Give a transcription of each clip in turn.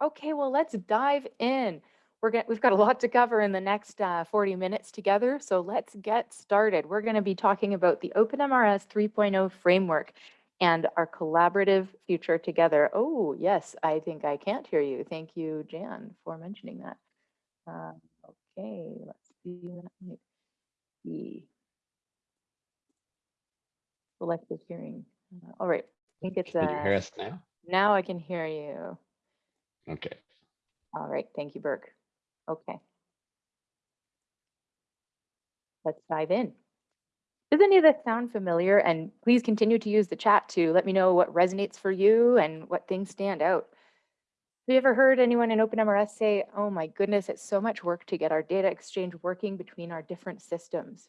Okay, well, let's dive in. We're get, we've got a lot to cover in the next uh, 40 minutes together, so let's get started. We're going to be talking about the OpenMRS 3.0 framework and our collaborative future together. Oh, yes, I think I can't hear you. Thank you, Jan, for mentioning that. Uh, okay, let's see. That might be selective hearing. All right, I think it's Can you hear uh, us now? now I can hear you. Okay. All right, thank you, Burke. Okay. Let's dive in. Does any of this sound familiar? And please continue to use the chat to let me know what resonates for you and what things stand out. Have you ever heard anyone in OpenMRS say, oh my goodness, it's so much work to get our data exchange working between our different systems?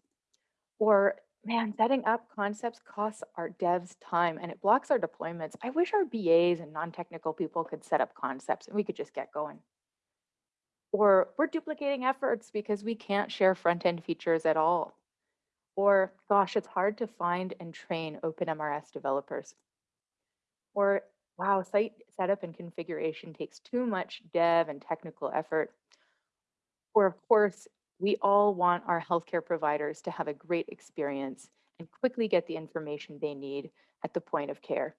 Or man, setting up concepts costs our devs time and it blocks our deployments. I wish our BAs and non-technical people could set up concepts and we could just get going. Or we're duplicating efforts because we can't share front-end features at all. Or gosh, it's hard to find and train OpenMRS developers. Or wow, site setup and configuration takes too much dev and technical effort. Or of course, we all want our healthcare providers to have a great experience and quickly get the information they need at the point of care.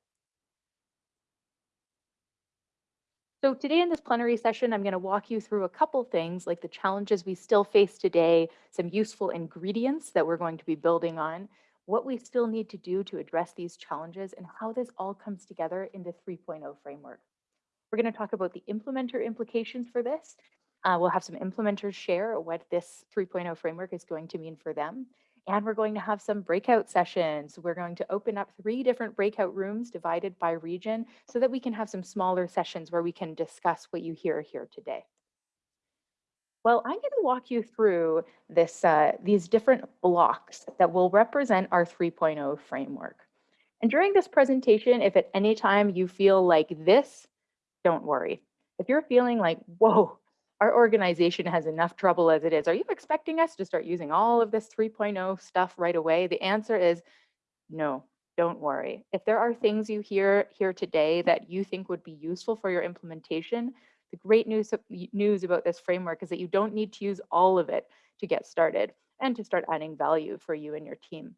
So today in this plenary session, I'm going to walk you through a couple things like the challenges we still face today, some useful ingredients that we're going to be building on, what we still need to do to address these challenges, and how this all comes together in the 3.0 framework. We're going to talk about the implementer implications for this. Uh, we'll have some implementers share what this 3.0 framework is going to mean for them. And we're going to have some breakout sessions. We're going to open up three different breakout rooms divided by region so that we can have some smaller sessions where we can discuss what you hear here today. Well, I'm going to walk you through this, uh, these different blocks that will represent our 3.0 framework. And during this presentation, if at any time you feel like this, don't worry. If you're feeling like, whoa, our organization has enough trouble as it is. Are you expecting us to start using all of this 3.0 stuff right away? The answer is no, don't worry. If there are things you hear here today that you think would be useful for your implementation, the great news, news about this framework is that you don't need to use all of it to get started and to start adding value for you and your team.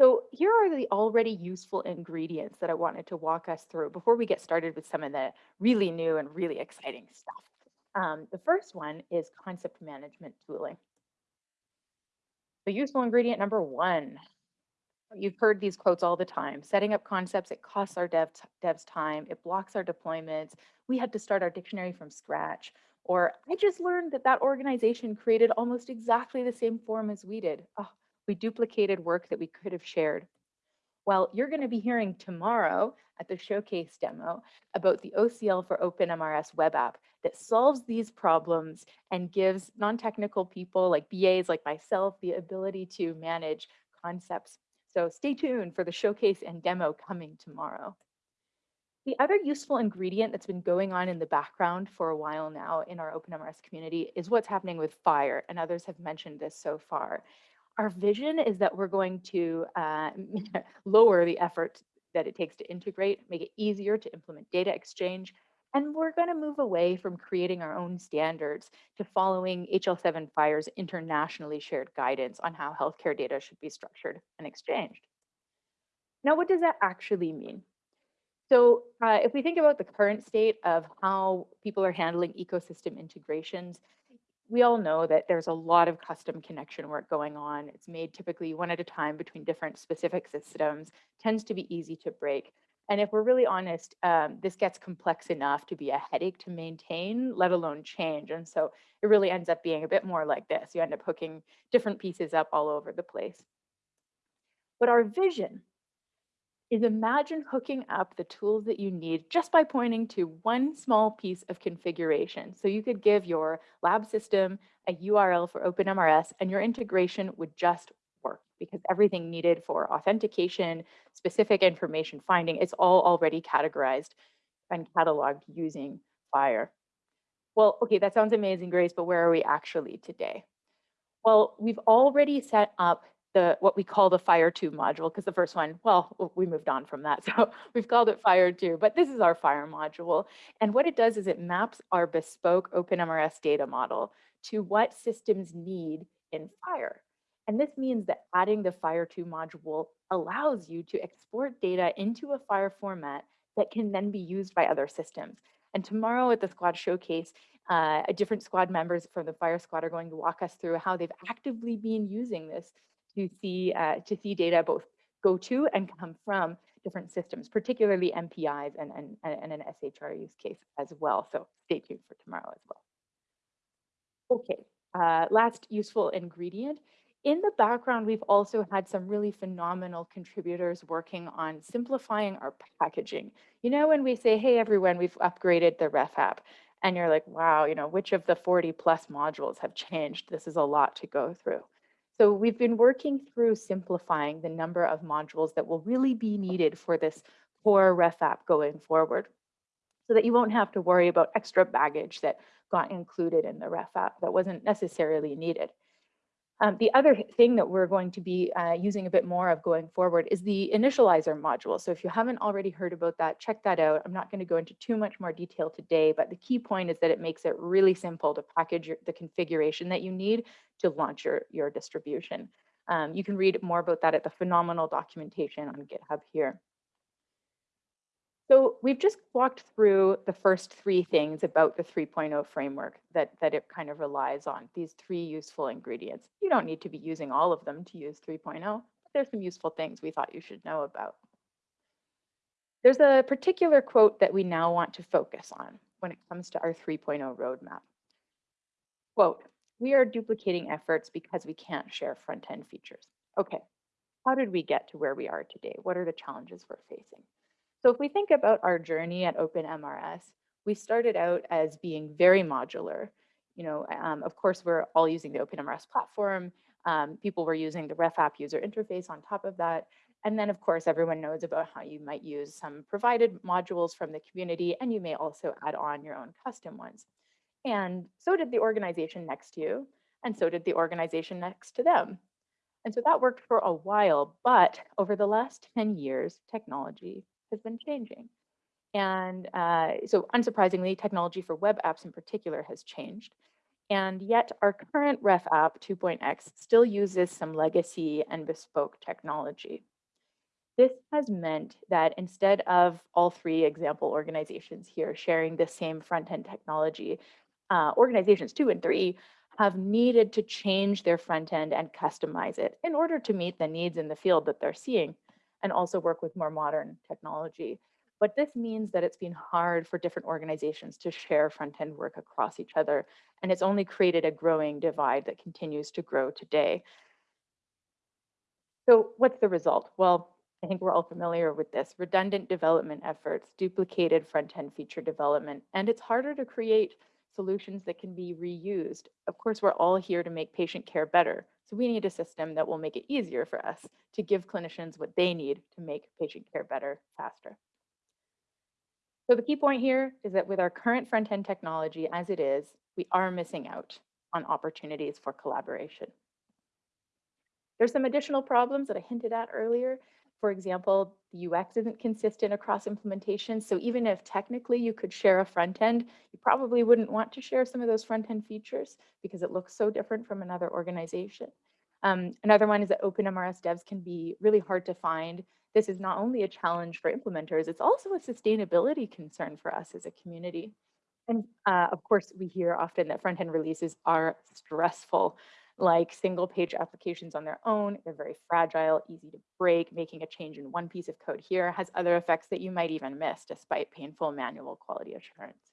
So here are the already useful ingredients that I wanted to walk us through before we get started with some of the really new and really exciting stuff. Um, the first one is concept management tooling. The useful ingredient number one, you've heard these quotes all the time, setting up concepts, it costs our dev devs time, it blocks our deployments, we had to start our dictionary from scratch, or I just learned that that organization created almost exactly the same form as we did. Oh, we duplicated work that we could have shared. Well, you're going to be hearing tomorrow at the showcase demo about the OCL for OpenMRS web app that solves these problems and gives non-technical people like BAs like myself the ability to manage concepts. So stay tuned for the showcase and demo coming tomorrow. The other useful ingredient that's been going on in the background for a while now in our OpenMRS community is what's happening with FHIR, and others have mentioned this so far. Our vision is that we're going to uh, lower the effort that it takes to integrate, make it easier to implement data exchange, and we're going to move away from creating our own standards to following HL7 FHIR's internationally shared guidance on how healthcare data should be structured and exchanged. Now, what does that actually mean? So uh, if we think about the current state of how people are handling ecosystem integrations, we all know that there's a lot of custom connection work going on. It's made typically one at a time between different specific systems, tends to be easy to break. And if we're really honest, um, this gets complex enough to be a headache to maintain, let alone change. And so it really ends up being a bit more like this. You end up hooking different pieces up all over the place. But our vision is imagine hooking up the tools that you need just by pointing to one small piece of configuration. So you could give your lab system a URL for OpenMRS and your integration would just work because everything needed for authentication, specific information finding, it's all already categorized and cataloged using FHIR. Well, okay, that sounds amazing, Grace, but where are we actually today? Well, we've already set up the what we call the FHIR 2 module, because the first one, well, we moved on from that. So we've called it FHIR 2, but this is our FHIR module. And what it does is it maps our bespoke OpenMRS data model to what systems need in FHIR. And this means that adding the FHIR 2 module allows you to export data into a FHIR format that can then be used by other systems. And tomorrow at the squad showcase, uh, different squad members from the FHIR squad are going to walk us through how they've actively been using this to see uh, to see data both go to and come from different systems, particularly MPIs and, and, and an SHR use case as well. So stay tuned for tomorrow as well. Okay, uh, last useful ingredient. In the background, we've also had some really phenomenal contributors working on simplifying our packaging. You know, when we say, hey, everyone, we've upgraded the ref app, and you're like, wow, you know, which of the 40 plus modules have changed? This is a lot to go through. So we've been working through simplifying the number of modules that will really be needed for this core ref app going forward so that you won't have to worry about extra baggage that got included in the ref app that wasn't necessarily needed. Um, the other thing that we're going to be uh, using a bit more of going forward is the initializer module. So if you haven't already heard about that, check that out. I'm not going to go into too much more detail today, but the key point is that it makes it really simple to package your, the configuration that you need to launch your, your distribution. Um, you can read more about that at the phenomenal documentation on GitHub here. So we've just walked through the first three things about the 3.0 framework that, that it kind of relies on, these three useful ingredients. You don't need to be using all of them to use 3.0, but there's some useful things we thought you should know about. There's a particular quote that we now want to focus on when it comes to our 3.0 roadmap. Quote, we are duplicating efforts because we can't share front-end features. Okay, how did we get to where we are today? What are the challenges we're facing? So if we think about our journey at OpenMRS, we started out as being very modular. You know, um, of course, we're all using the OpenMRS platform. Um, people were using the ref app user interface on top of that. And then, of course, everyone knows about how you might use some provided modules from the community, and you may also add on your own custom ones. And so did the organization next to you, and so did the organization next to them. And so that worked for a while, but over the last 10 years, technology has been changing. And uh, so unsurprisingly, technology for web apps in particular has changed. And yet our current ref app 2.x still uses some legacy and bespoke technology. This has meant that instead of all three example organizations here sharing the same front-end technology, uh, organizations two and three have needed to change their front end and customize it in order to meet the needs in the field that they're seeing and also work with more modern technology. But this means that it's been hard for different organizations to share front-end work across each other, and it's only created a growing divide that continues to grow today. So what's the result? Well, I think we're all familiar with this. Redundant development efforts, duplicated front-end feature development, and it's harder to create solutions that can be reused. Of course, we're all here to make patient care better, so we need a system that will make it easier for us to give clinicians what they need to make patient care better faster. So the key point here is that with our current front-end technology as it is, we are missing out on opportunities for collaboration. There's some additional problems that I hinted at earlier. For example, the UX isn't consistent across implementations. So even if technically you could share a front end, you probably wouldn't want to share some of those front end features because it looks so different from another organization. Um, another one is that OpenMRS devs can be really hard to find. This is not only a challenge for implementers, it's also a sustainability concern for us as a community. And uh, of course, we hear often that front-end releases are stressful like single page applications on their own. They're very fragile, easy to break. Making a change in one piece of code here has other effects that you might even miss despite painful manual quality assurance.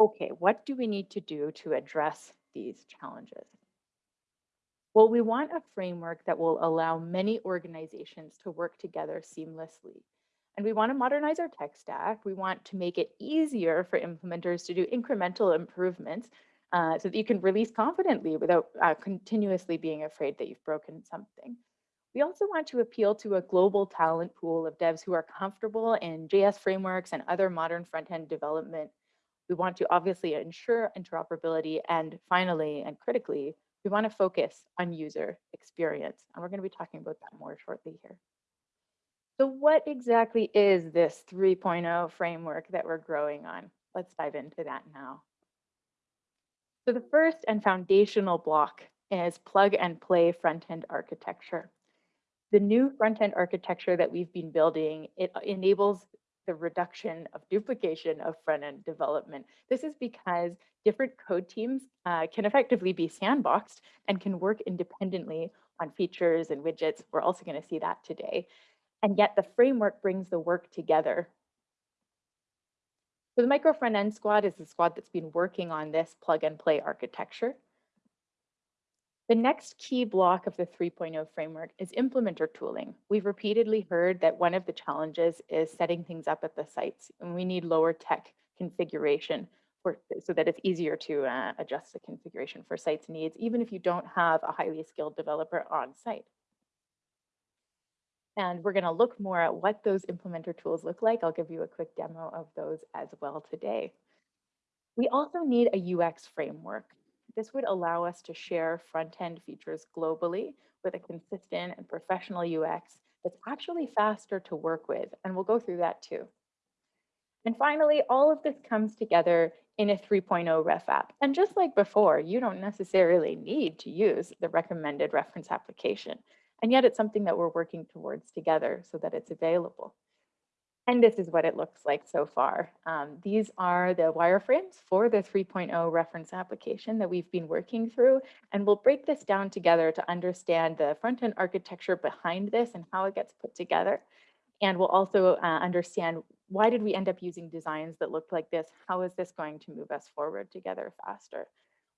Okay, what do we need to do to address these challenges? Well, we want a framework that will allow many organizations to work together seamlessly. And we want to modernize our tech stack. We want to make it easier for implementers to do incremental improvements uh, so that you can release confidently without uh, continuously being afraid that you've broken something. We also want to appeal to a global talent pool of devs who are comfortable in JS frameworks and other modern front-end development. We want to obviously ensure interoperability and finally and critically, We want to focus on user experience, and we're going to be talking about that more shortly here. So what exactly is this 3.0 framework that we're growing on? Let's dive into that now. So the first and foundational block is plug and play front-end architecture. The new front-end architecture that we've been building, it enables the reduction of duplication of front-end development. This is because different code teams uh, can effectively be sandboxed and can work independently on features and widgets. We're also going to see that today and yet the framework brings the work together. So the micro front end squad is the squad that's been working on this plug and play architecture. The next key block of the 3.0 framework is implementer tooling. We've repeatedly heard that one of the challenges is setting things up at the sites, and we need lower tech configuration for, so that it's easier to uh, adjust the configuration for sites needs, even if you don't have a highly skilled developer on site. And we're going to look more at what those implementer tools look like. I'll give you a quick demo of those as well today. We also need a UX framework. This would allow us to share front-end features globally with a consistent and professional UX that's actually faster to work with. And we'll go through that too. And finally, all of this comes together in a 3.0 ref app. And just like before, you don't necessarily need to use the recommended reference application. And yet it's something that we're working towards together so that it's available. And this is what it looks like so far. Um, these are the wireframes for the 3.0 reference application that we've been working through. And we'll break this down together to understand the front-end architecture behind this and how it gets put together. And we'll also uh, understand why did we end up using designs that looked like this? How is this going to move us forward together faster?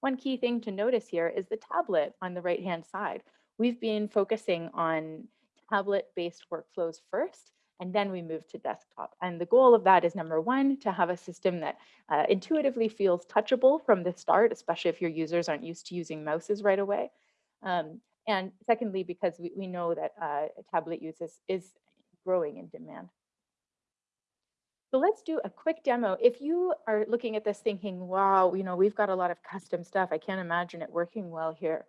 One key thing to notice here is the tablet on the right-hand side we've been focusing on tablet-based workflows first, and then we move to desktop. And the goal of that is number one, to have a system that uh, intuitively feels touchable from the start, especially if your users aren't used to using mouses right away. Um, and secondly, because we, we know that uh, tablet use is, is growing in demand. So let's do a quick demo. If you are looking at this thinking, wow, you know, we've got a lot of custom stuff. I can't imagine it working well here.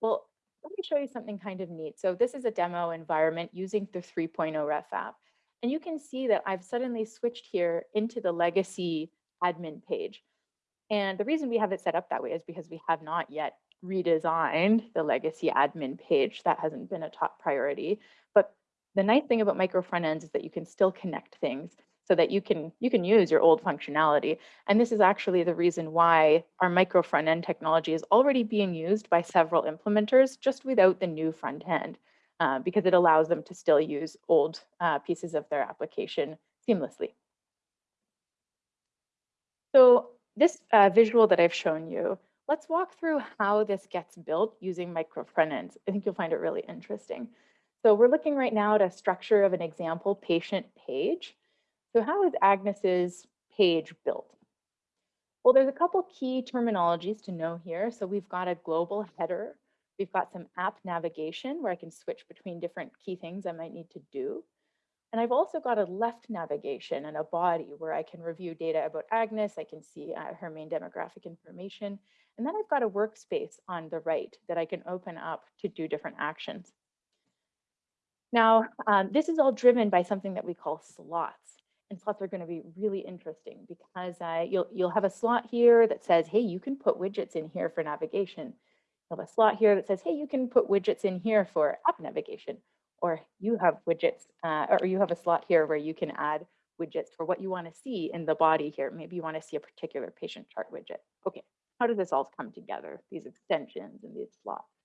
Well, let me show you something kind of neat. So this is a demo environment using the 3.0 ref app. And you can see that I've suddenly switched here into the legacy admin page. And the reason we have it set up that way is because we have not yet redesigned the legacy admin page. That hasn't been a top priority. But the nice thing about micro front ends is that you can still connect things so that you can you can use your old functionality. And this is actually the reason why our micro front end technology is already being used by several implementers just without the new front end, uh, because it allows them to still use old uh, pieces of their application seamlessly. So this uh, visual that I've shown you, let's walk through how this gets built using micro front ends. I think you'll find it really interesting. So we're looking right now at a structure of an example patient page. So how is Agnes's page built? Well, there's a couple key terminologies to know here. So we've got a global header. We've got some app navigation where I can switch between different key things I might need to do. And I've also got a left navigation and a body where I can review data about Agnes. I can see uh, her main demographic information. And then I've got a workspace on the right that I can open up to do different actions. Now, um, this is all driven by something that we call slots and slots are going to be really interesting because uh, you'll you'll have a slot here that says, hey, you can put widgets in here for navigation. You'll have a slot here that says, hey, you can put widgets in here for app navigation. Or you have widgets, uh, or you have a slot here where you can add widgets for what you want to see in the body here. Maybe you want to see a particular patient chart widget. Okay, how does this all come together, these extensions and these slots?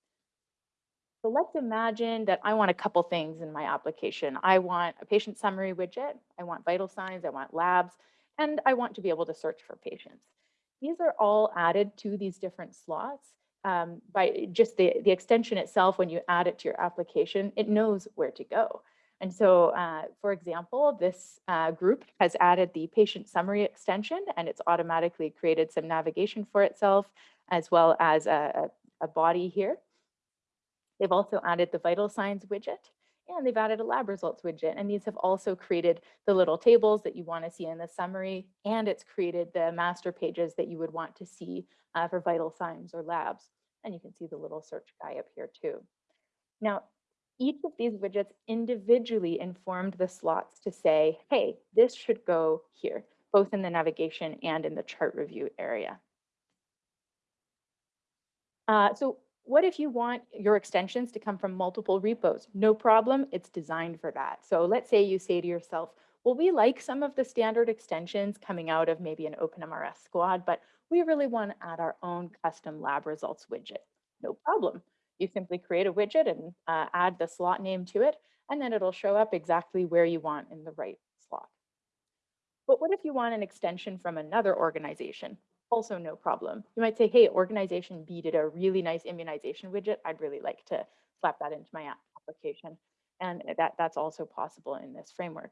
So let's imagine that I want a couple things in my application. I want a patient summary widget, I want vital signs, I want labs, and I want to be able to search for patients. These are all added to these different slots um, by just the, the extension itself, when you add it to your application, it knows where to go. And so, uh, for example, this uh, group has added the patient summary extension and it's automatically created some navigation for itself as well as a, a body here. They've also added the vital signs widget and they've added a lab results widget. And these have also created the little tables that you want to see in the summary. And it's created the master pages that you would want to see uh, for vital signs or labs. And you can see the little search guy up here too. Now, each of these widgets individually informed the slots to say, hey, this should go here, both in the navigation and in the chart review area. Uh, so what if you want your extensions to come from multiple repos? No problem, it's designed for that. So let's say you say to yourself, well, we like some of the standard extensions coming out of maybe an OpenMRS squad, but we really want to add our own custom lab results widget. No problem. You simply create a widget and uh, add the slot name to it, and then it'll show up exactly where you want in the right slot. But what if you want an extension from another organization? Also no problem. You might say, hey, organization B did a really nice immunization widget. I'd really like to slap that into my application. And that, that's also possible in this framework.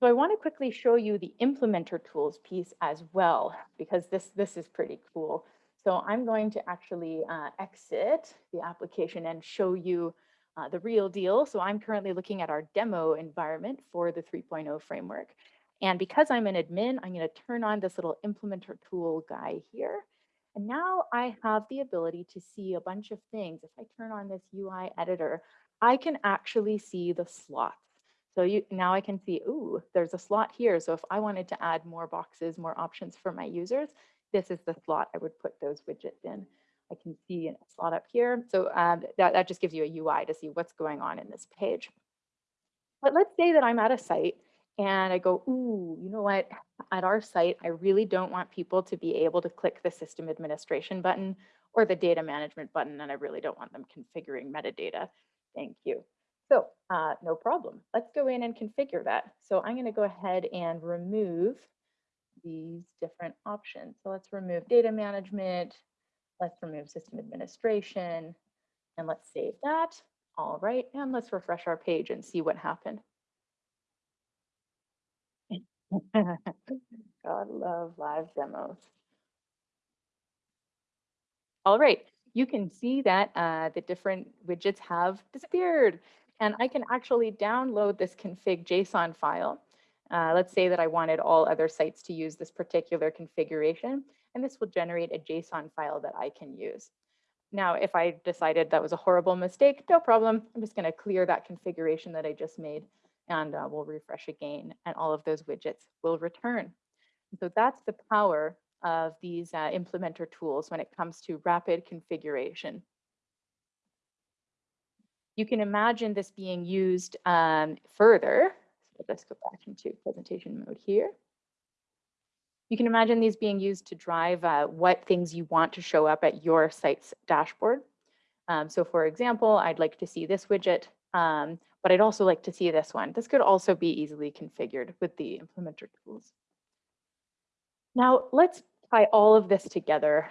So I want to quickly show you the implementer tools piece as well, because this, this is pretty cool. So I'm going to actually uh, exit the application and show you uh, the real deal. So I'm currently looking at our demo environment for the 3.0 framework. And because I'm an admin, I'm going to turn on this little implementer tool guy here. And now I have the ability to see a bunch of things. If I turn on this UI editor, I can actually see the slots. So you, now I can see, ooh, there's a slot here. So if I wanted to add more boxes, more options for my users, this is the slot I would put those widgets in. I can see a slot up here. So um, that, that just gives you a UI to see what's going on in this page. But let's say that I'm at a site and I go, ooh, you know what? At our site, I really don't want people to be able to click the system administration button or the data management button, and I really don't want them configuring metadata. Thank you. So uh, no problem. Let's go in and configure that. So I'm going to go ahead and remove these different options. So let's remove data management. Let's remove system administration. And let's save that. All right. And let's refresh our page and see what happened. God love live demos. All right, you can see that uh, the different widgets have disappeared. And I can actually download this config JSON file. Uh, let's say that I wanted all other sites to use this particular configuration, and this will generate a JSON file that I can use. Now, if I decided that was a horrible mistake, no problem. I'm just going to clear that configuration that I just made and uh, we'll refresh again and all of those widgets will return. so that's the power of these uh, implementer tools when it comes to rapid configuration. You can imagine this being used um, further. So let's go back into presentation mode here. You can imagine these being used to drive uh, what things you want to show up at your site's dashboard. Um, so for example, I'd like to see this widget um, but I'd also like to see this one. This could also be easily configured with the implementer tools. Now let's tie all of this together.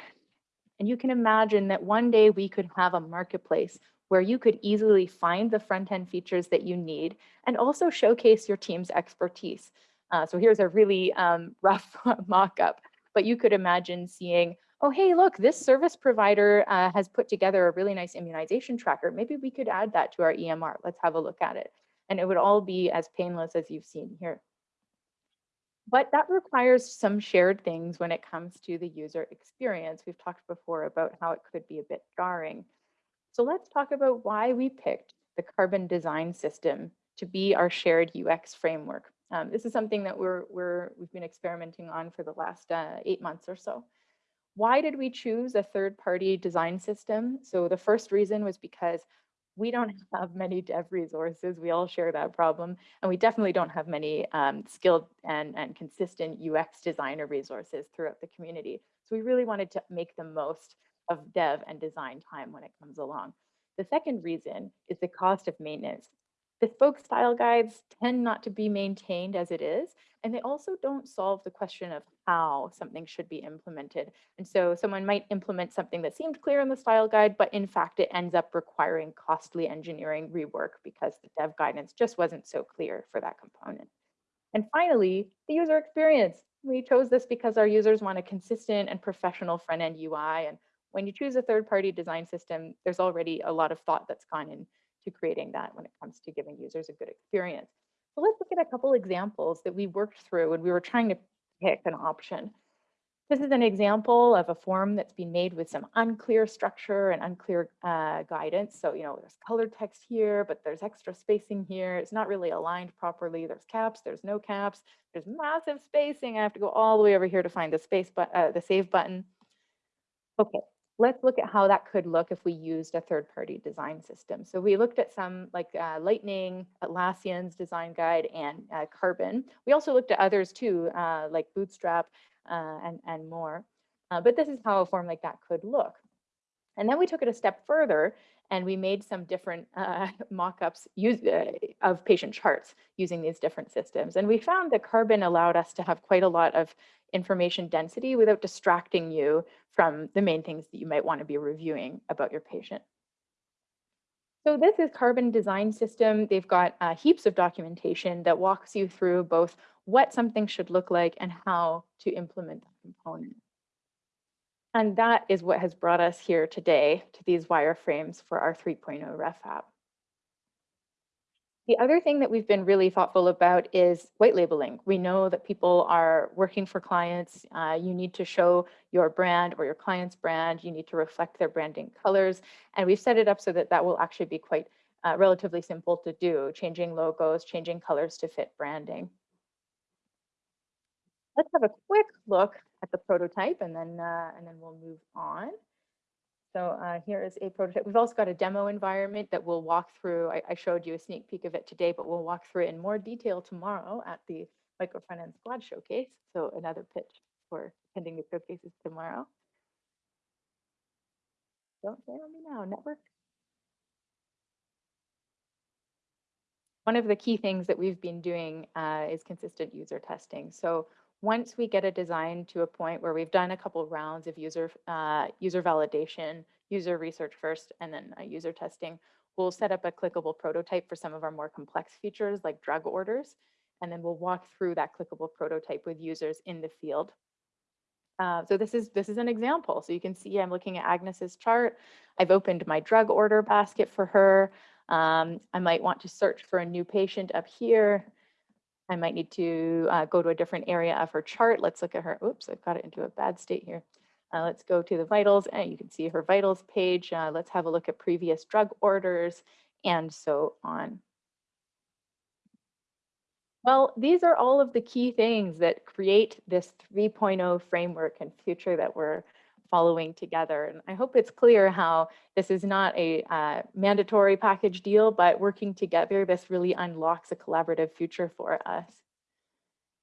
And you can imagine that one day we could have a marketplace where you could easily find the front-end features that you need and also showcase your team's expertise. Uh, so here's a really um, rough mock-up, but you could imagine seeing oh, hey, look, this service provider uh, has put together a really nice immunization tracker. Maybe we could add that to our EMR. Let's have a look at it. And it would all be as painless as you've seen here. But that requires some shared things when it comes to the user experience. We've talked before about how it could be a bit jarring. So let's talk about why we picked the Carbon Design System to be our shared UX framework. Um, this is something that we're, we're, we've been experimenting on for the last uh, eight months or so. Why did we choose a third party design system? So the first reason was because we don't have many dev resources. We all share that problem. And we definitely don't have many um, skilled and, and consistent UX designer resources throughout the community. So we really wanted to make the most of dev and design time when it comes along. The second reason is the cost of maintenance. Bespoke style guides tend not to be maintained as it is, and they also don't solve the question of how something should be implemented. And so someone might implement something that seemed clear in the style guide, but in fact, it ends up requiring costly engineering rework because the dev guidance just wasn't so clear for that component. And finally, the user experience. We chose this because our users want a consistent and professional front-end UI. And when you choose a third-party design system, there's already a lot of thought that's gone in to creating that when it comes to giving users a good experience. So let's look at a couple examples that we worked through when we were trying to pick an option. This is an example of a form that's been made with some unclear structure and unclear uh, guidance. So, you know, there's color text here, but there's extra spacing here. It's not really aligned properly. There's caps, there's no caps, there's massive spacing. I have to go all the way over here to find the space, but uh, the save button. Okay, let's look at how that could look if we used a third-party design system. So we looked at some like uh, Lightning, Atlassian's design guide, and uh, Carbon. We also looked at others too, uh, like Bootstrap uh, and, and more. Uh, but this is how a form like that could look. And then we took it a step further and we made some different uh, mock-ups of patient charts using these different systems. And we found that Carbon allowed us to have quite a lot of information density without distracting you from the main things that you might want to be reviewing about your patient. So this is Carbon Design System. They've got uh, heaps of documentation that walks you through both what something should look like and how to implement that component. And that is what has brought us here today to these wireframes for our 3.0 ref app. The other thing that we've been really thoughtful about is white labeling. We know that people are working for clients. Uh, you need to show your brand or your client's brand. You need to reflect their branding colors. And we've set it up so that that will actually be quite uh, relatively simple to do, changing logos, changing colors to fit branding. Let's have a quick look at the prototype and then, uh, and then we'll move on. So uh, here is a prototype. We've also got a demo environment that we'll walk through. I, I, showed you a sneak peek of it today, but we'll walk through it in more detail tomorrow at the Micro Front End Squad Showcase. So another pitch for attending the showcases tomorrow. Don't on me now, network. One of the key things that we've been doing uh, is consistent user testing. So once we get a design to a point where we've done a couple rounds of user uh, user validation, user research first, and then uh, user testing, we'll set up a clickable prototype for some of our more complex features like drug orders. And then we'll walk through that clickable prototype with users in the field. Uh, so this is this is an example. So you can see I'm looking at Agnes's chart. I've opened my drug order basket for her. Um, I might want to search for a new patient up here. I might need to uh, go to a different area of her chart. Let's look at her. Oops, I've got it into a bad state here. Uh, let's go to the vitals and you can see her vitals page. Uh, let's have a look at previous drug orders and so on. Well, these are all of the key things that create this 3.0 framework and future that we're following together. And I hope it's clear how this is not a uh, mandatory package deal, but working together, this really unlocks a collaborative future for us.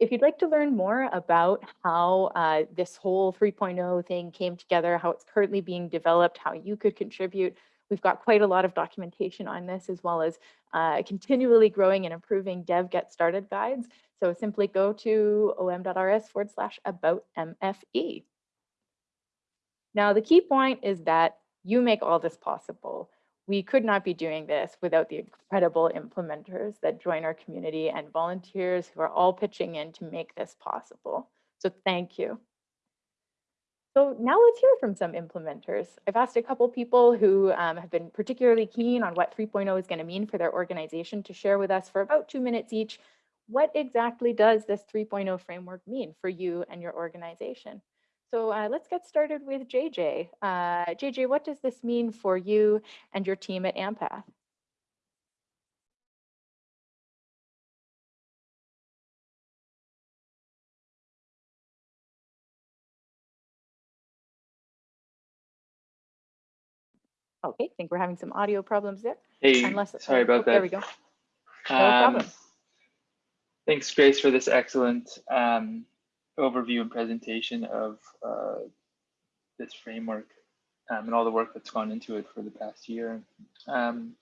If you'd like to learn more about how uh, this whole 3.0 thing came together, how it's currently being developed, how you could contribute, we've got quite a lot of documentation on this as well as uh, continually growing and improving dev get started guides. So simply go to om.rs forward slash about MFE. Now, the key point is that you make all this possible. We could not be doing this without the incredible implementers that join our community and volunteers who are all pitching in to make this possible. So thank you. So now let's hear from some implementers. I've asked a couple people who um, have been particularly keen on what 3.0 is going to mean for their organization to share with us for about two minutes each. What exactly does this 3.0 framework mean for you and your organization? So uh, let's get started with JJ. Uh, JJ, what does this mean for you and your team at AMPATH? Okay, I think we're having some audio problems there. Hey, Unless, sorry about oh, that. There we go. No um, problem. Thanks, Grace, for this excellent um, overview and presentation of uh, this framework um, and all the work that's gone into it for the past year. Um,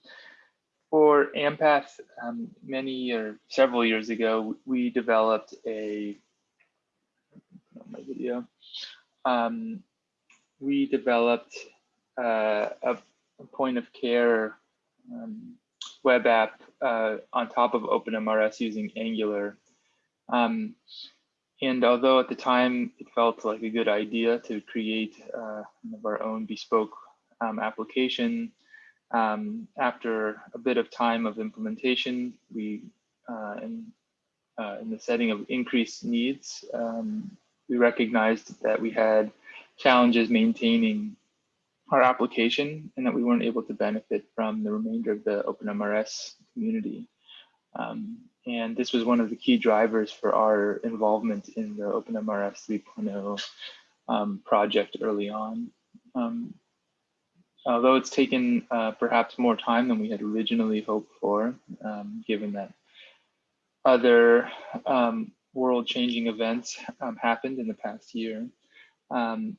for AMPATH, um, many or several years ago, we developed a my video. Um, we developed uh, a, point of care um, web app uh, on top of OpenMRS using Angular. Um, and although at the time it felt like a good idea to create uh, our own bespoke um, application, um, after a bit of time of implementation, we, uh, in, uh, in the setting of increased needs, um, we recognized that we had challenges maintaining our application and that we weren't able to benefit from the remainder of the OpenMRS community. Um, and this was one of the key drivers for our involvement in the OpenMRS 3.0 um, project early on. Um, although it's taken uh, perhaps more time than we had originally hoped for, um, given that other um, world-changing events um, happened in the past year. Um,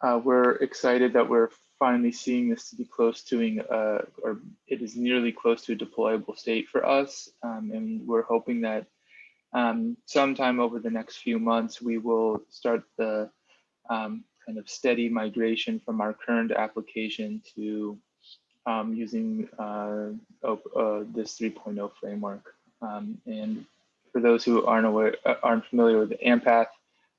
uh, we're excited that we're finally seeing this to be close to, uh, or it is nearly close to a deployable state for us. Um, and we're hoping that um, sometime over the next few months, we will start the um, kind of steady migration from our current application to um, using uh, uh, this 3.0 framework. Um, and for those who aren't aware, uh, aren't familiar with the AMPATH,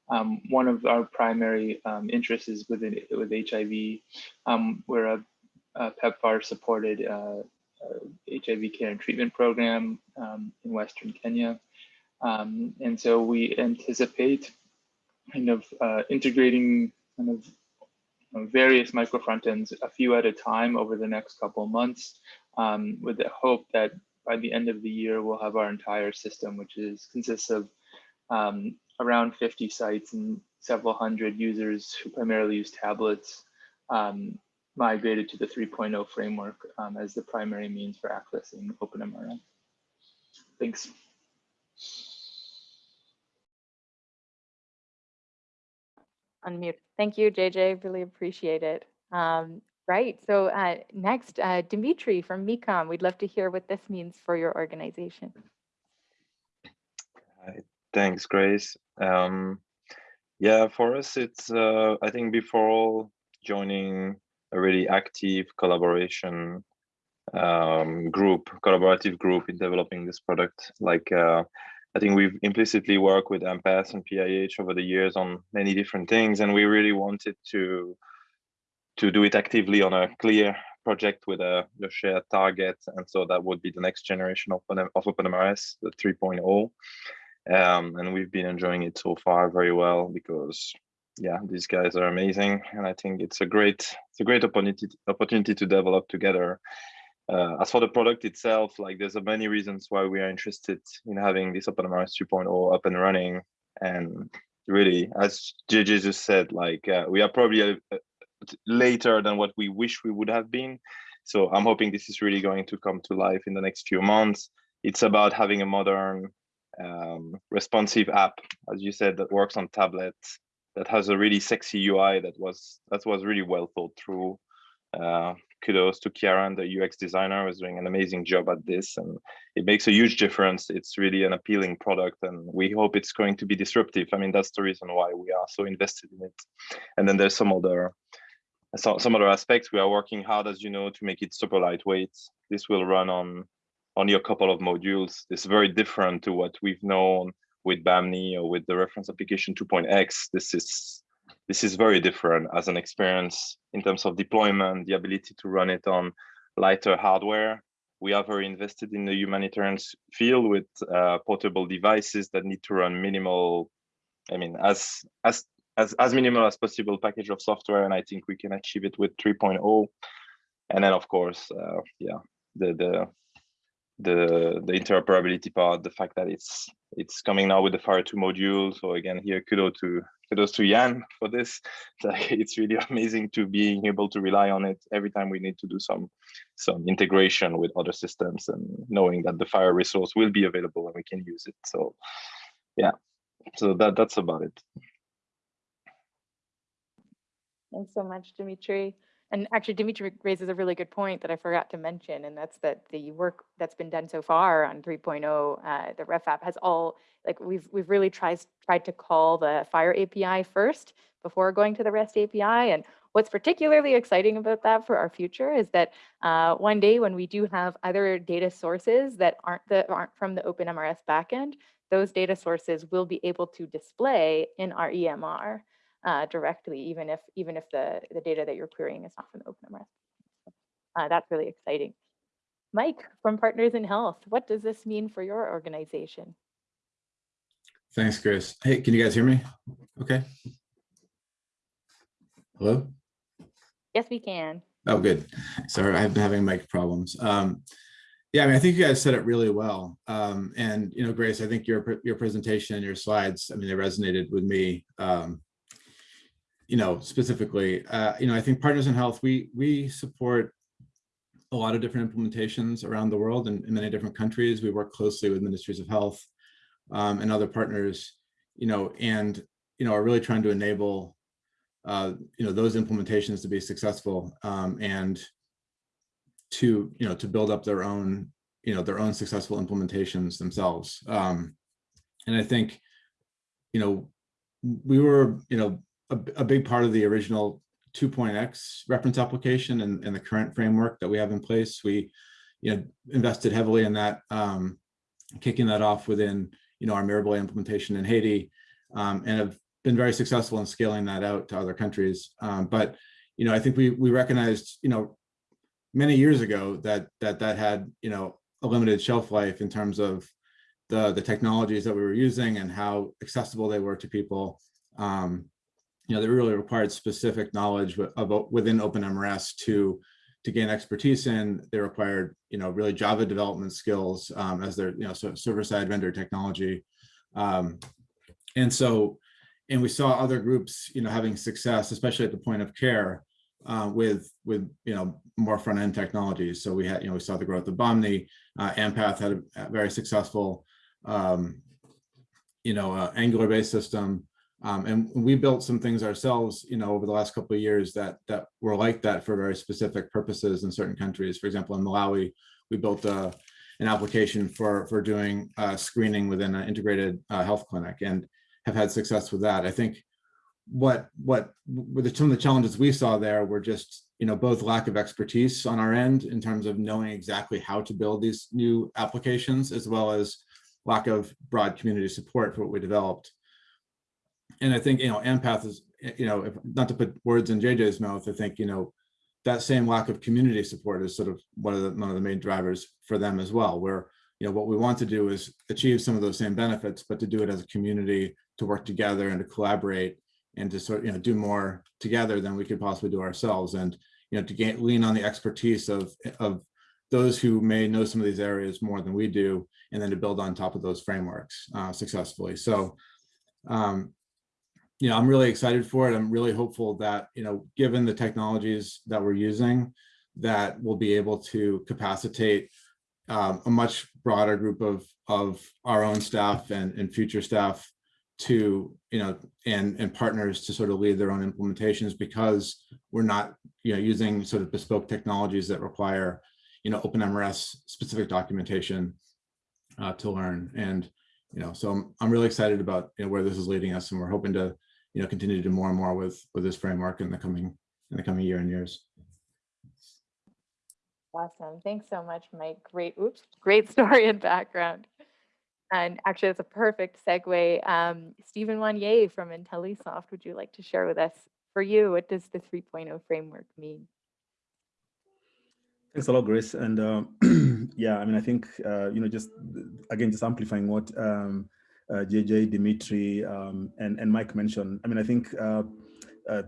um, one of our primary um, interests is within with HIV. Um, we're a, a PEPFAR supported uh, uh, HIV care and treatment program um, in Western Kenya. Um, and so we anticipate kind of uh, integrating kind of various micro front ends, a few at a time over the next couple months, um, with the hope that by the end of the year, we'll have our entire system, which is consists of um, around 50 sites and several hundred users who primarily use tablets um, migrated to the 3.0 framework um, as the primary means for accessing OpenMRS. Thanks. Unmute. Thank you, JJ. Really appreciate it. Um, right. So uh, next, uh, Dimitri from Mekom. We'd love to hear what this means for your organization. Hi. Thanks, Grace. Um, yeah, for us, it's, uh, I think before all joining a really active collaboration um, group, collaborative group in developing this product. Like, uh, I think we've implicitly worked with AMPATH and PIH over the years on many different things, and we really wanted to to do it actively on a clear project with a, a shared target. And so that would be the next generation of, of OpenMRS, the 3.0 um, and we've been enjoying it so far very well because yeah these guys are amazing. And i think it's a great it's a great opportunity opportunity to develop together. Uh, as for the product itself like there's a many reasons why we are interested in having this OpenMRS 2.0 up and running. And really as JJ just said like uh, we are probably a, a, later than what we wish we would have been. So i'm hoping this is really going to come to life in the next few months. It's about having a modern um, responsive app, as you said, that works on tablets, that has a really sexy UI that was that was really well thought through. Uh, kudos to Ciaran, the UX designer, was doing an amazing job at this, and it makes a huge difference. It's really an appealing product, and we hope it's going to be disruptive. I mean, that's the reason why we are so invested in it. And then there's some other so, some other aspects. We are working hard, as you know, to make it super lightweight. This will run on only a couple of modules. It's very different to what we've known with Bahmni or with the reference application 2.x. This is this is very different as an experience in terms of deployment, the ability to run it on lighter hardware. We are very invested in the humanitarian field with uh, portable devices that need to run minimal, I mean, as as as as minimal as possible package of software, and I think we can achieve it with 3.0. And then, of course, uh, yeah, the the the the interoperability part, the fact that it's it's coming now with the FHIR 2 module. So again, here kudos to kudos to Jan for this. It's really amazing to being able to rely on it every time we need to do some some integration with other systems and knowing that the FHIR resource will be available and we can use it. So yeah, so that that's about it. Thanks so much, Dimitri. And actually, Dimitri raises a really good point that I forgot to mention, and that's that the work that's been done so far on 3.0, uh, the Ref app has all like we've we've really tried tried to call the FHIR API first before going to the REST API. And what's particularly exciting about that for our future is that uh, one day when we do have other data sources that aren't the aren't from the OpenMRS backend, those data sources will be able to display in our EMR uh, directly, even if even if the, the data that you're querying is not from the OpenMRS. Uh, that's really exciting. Mike from Partners in Health, what does this mean for your organization? Thanks, Chris. Hey, can you guys hear me? Okay. Hello? Yes, we can. Oh, good. Sorry, I've been having mic problems. Um, yeah, I mean, I think you guys said it really well. Um, and, you know, Grace, I think your, your presentation and your slides, I mean, they resonated with me. Um, you know, specifically, uh, you know, I think Partners in Health, we, we support a lot of different implementations around the world in, in many different countries. We work closely with ministries of health um, and other partners, you know, and, you know, are really trying to enable, uh, you know, those implementations to be successful um, and to, you know, to build up their own, you know, their own successful implementations themselves. Um, and I think, you know, we were, you know, a, a big part of the original 2.x reference application and, and the current framework that we have in place. We, you know, invested heavily in that, um, kicking that off within, you know, our Mirebalais implementation in Haiti, um, and have been very successful in scaling that out to other countries. Um, but, you know, I think we we recognized, you know, many years ago that that that had, you know, a limited shelf life in terms of the the technologies that we were using and how accessible they were to people. Um, you know, they really required specific knowledge about within OpenMRS to to gain expertise in. They required, you know, really Java development skills um, as their, you know, server-side vendor technology. Um, and so, and we saw other groups, you know, having success, especially at the point of care, uh, with with you know more front end technologies. So we had, you know, we saw the growth of Bahmni. Uh, Ampath had a, very successful, um, you know, uh, Angular based system. Um, and we built some things ourselves, you know, over the last couple of years that that were like that for very specific purposes in certain countries. For example, in Malawi, we built a, an application for for doing uh, screening within an integrated uh, health clinic and have had success with that. I think what what the, some of the challenges we saw there were just you know both lack of expertise on our end in terms of knowing exactly how to build these new applications as well as lack of broad community support for what we developed and I think, you know, Ampath is, you know, if, not to put words in JJ's mouth, I think, you know, that same lack of community support is sort of one of the, one of the main drivers for them as well, where, you know, what we want to do is achieve some of those same benefits, but to do it as a community, to work together and to collaborate and to sort of, you know, do more together than we could possibly do ourselves. And, you know, to gain, lean on the expertise of, of those who may know some of these areas more than we do, and then to build on top of those frameworks uh, successfully. So, um, you know, I'm really excited for it. I'm really hopeful that, you know, given the technologies that we're using, that we'll be able to capacitate um, a much broader group of, of our own staff and, and future staff to, you know, and, and partners to sort of lead their own implementations because we're not, you know, using sort of bespoke technologies that require, you know, OpenMRS specific documentation uh, to learn. And, you know, so I'm, I'm really excited about you know, where this is leading us and we're hoping to you know, continue to do more and more with with this framework in the coming in the coming year and years. Awesome. Thanks so much, Mike. Great, oops, great story and background. And actually, that's a perfect segue. Um, Stephen Wanyee from IntelliSoft, would you like to share with us, for you, what does the 3.0 framework mean? Thanks a lot, Grace. And uh, yeah, I mean, I think, uh, you know, just again, just amplifying what um, JJ, Dimitri, um, and, and Mike mentioned. I mean, I think uh, uh,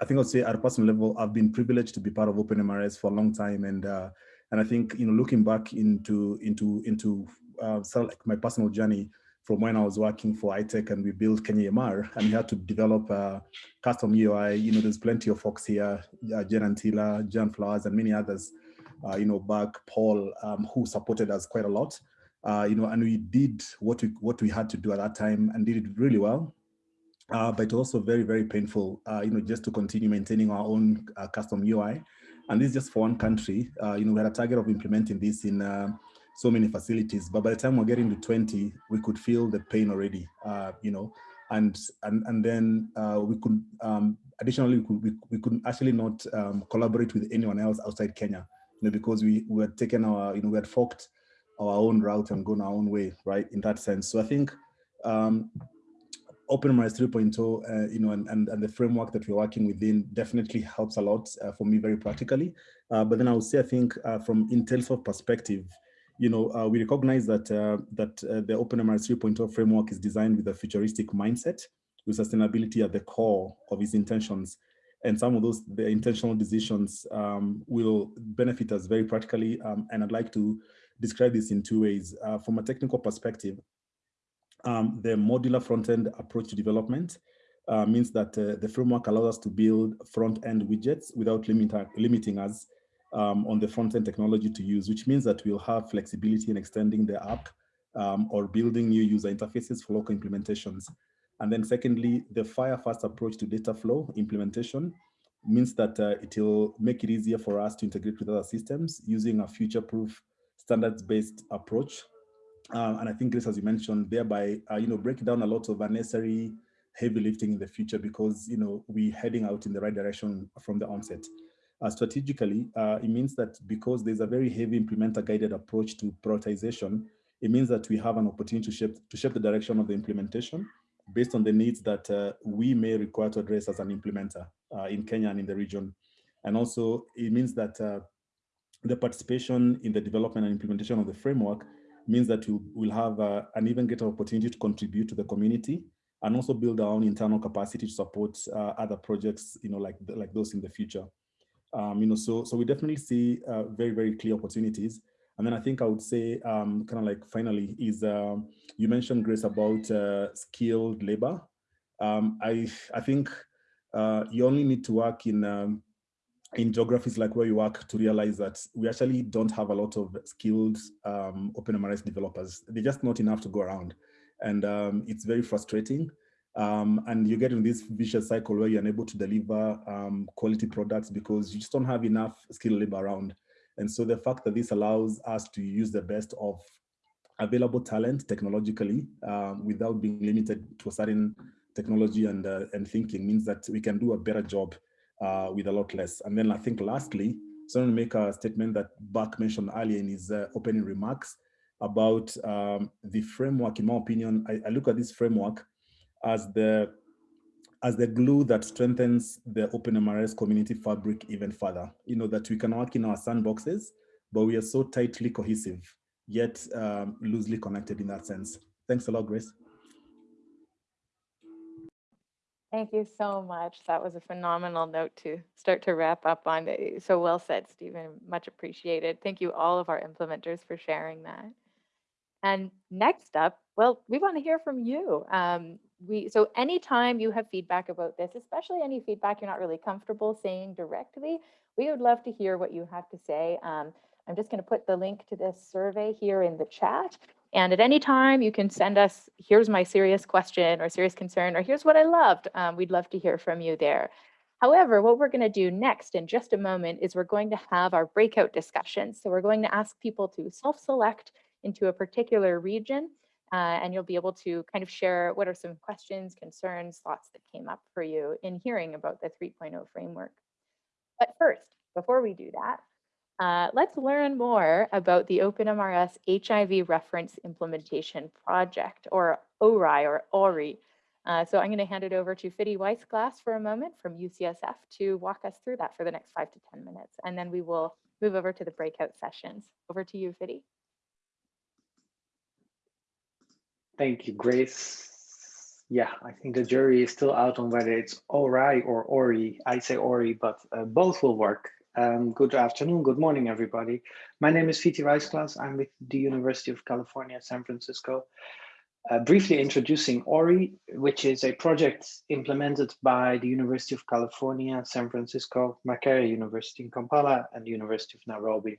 I think I'll say at a personal level, I've been privileged to be part of OpenMRS for a long time, and uh, and I think you know looking back into into into uh, sort of like my personal journey from when I was working for iTech and we built Kenya EMR and we had to develop a custom UI. You know, there's plenty of folks here, uh, Jen Antilla, John Flowers, and many others. Uh, you know, back Paul, um, who supported us quite a lot uh, you know, and we did what we what we had to do at that time and did it really well. Uh, but also very, very painful, uh, you know, just to continue maintaining our own uh, custom UI. And this is just for one country. Uh, you know, we had a target of implementing this in uh, so many facilities, but by the time we're getting to 20, we could feel the pain already, you know, and and and then we could um, additionally we, could, we, we could actually not um, collaborate with anyone else outside Kenya, you know, because we, we had taken our, you know, we had forked our own route and gone our own way, right? In that sense. So I think um, OpenMRS 3.0, uh, you know, and, and, and the framework that we're working within definitely helps a lot uh, for me very practically. Uh, but then I would say, I think uh, from IntelliSoft perspective, you know, uh, we recognize that uh, that the OpenMRS 3.0 framework is designed with a futuristic mindset, with sustainability at the core of its intentions. And some of those the intentional decisions um, will benefit us very practically. Um, and I'd like to describe this in two ways. Uh, from a technical perspective, um, the modular front-end approach to development uh, means that uh, the framework allows us to build front-end widgets without limit, limiting us um, on the front-end technology to use, which means that we'll have flexibility in extending the app um, or building new user interfaces for local implementations. And then secondly, the FHIR-fast approach to data flow implementation means that uh, it will make it easier for us to integrate with other systems using a future-proof standards-based approach. Uh, and I think Grace, as you mentioned, thereby, uh, you know, break down a lot of unnecessary heavy lifting in the future because, you know, we're heading out in the right direction from the onset. Uh, strategically, uh, it means that because there's a very heavy implementer guided approach to prioritization, it means that we have an opportunity to shape, to shape the direction of the implementation based on the needs that uh, we may require to address as an implementer in Kenya and in the region. And also it means that the participation in the development and implementation of the framework means that we'll, we'll have uh, an even greater opportunity to contribute to the community and also build our own internal capacity to support other projects, you know, like, like those in the future. Um, you know, so so we definitely see uh, very very clear opportunities. And then I think I would say, um, kind of like finally, is uh, you mentioned Grace about uh, skilled labor. Um, I I think uh, you only need to work in um, in geographies like where you work to realize that we actually don't have a lot of skilled um, OpenMRS developers. They're just not enough to go around, and um, it's very frustrating. Um, and you get in this vicious cycle where you're unable to deliver um, quality products because you just don't have enough skilled labor around. And so the fact that this allows us to use the best of available talent technologically um, without being limited to a certain technology and, uh, and thinking means that we can do a better job uh, with a lot less. And then I think lastly, so I'm going to make a statement that Burke mentioned earlier in his uh, opening remarks about um, the framework. In my opinion, I, I look at this framework as the as the glue that strengthens the OpenMRS community fabric even further. You know, that we can work in our sandboxes, but we are so tightly cohesive, yet um, loosely connected in that sense. Thanks a lot, Grace. Thank you so much. That was a phenomenal note to start to wrap up on. So well said, Stephen. Much appreciated. Thank you all of our implementers for sharing that. And next up, well, we want to hear from you. Um, we so anytime you have feedback about this, especially any feedback you're not really comfortable saying directly, we would love to hear what you have to say. Um, I'm just going to put the link to this survey here in the chat. And at any time you can send us, here's my serious question or serious concern, or here's what I loved. Um, we'd love to hear from you there. However, what we're going to do next in just a moment is we're going to have our breakout discussions. So we're going to ask people to self-select into a particular region uh, and you'll be able to kind of share what are some questions, concerns, thoughts that came up for you in hearing about the 3.0 framework. But first, before we do that, uh, let's learn more about the OpenMRS HIV Reference Implementation Project, or OHRI, or OHRI. Uh, so I'm going to hand it over to Fitti Weissglass for a moment from UCSF to walk us through that for the next five to 10 minutes, and then we will move over to the breakout sessions. Over to you, Fitti. Thank you, Grace. Yeah, I think the jury is still out on whether it's Ori or Ori. I say Ori, but uh, both will work. Um, good afternoon, good morning, everybody. My name is Fitti Weissglass. I'm with the University of California, San Francisco. Uh, briefly introducing OHRI, which is a project implemented by the University of California, San Francisco, Makerere University in Kampala, and the University of Nairobi.